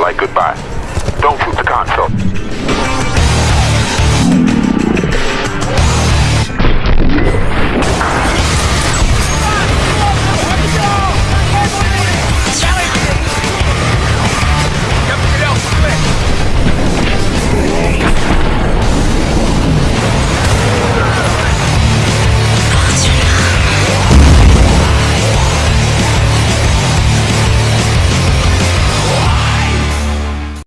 Like goodbye. Don't shoot the con.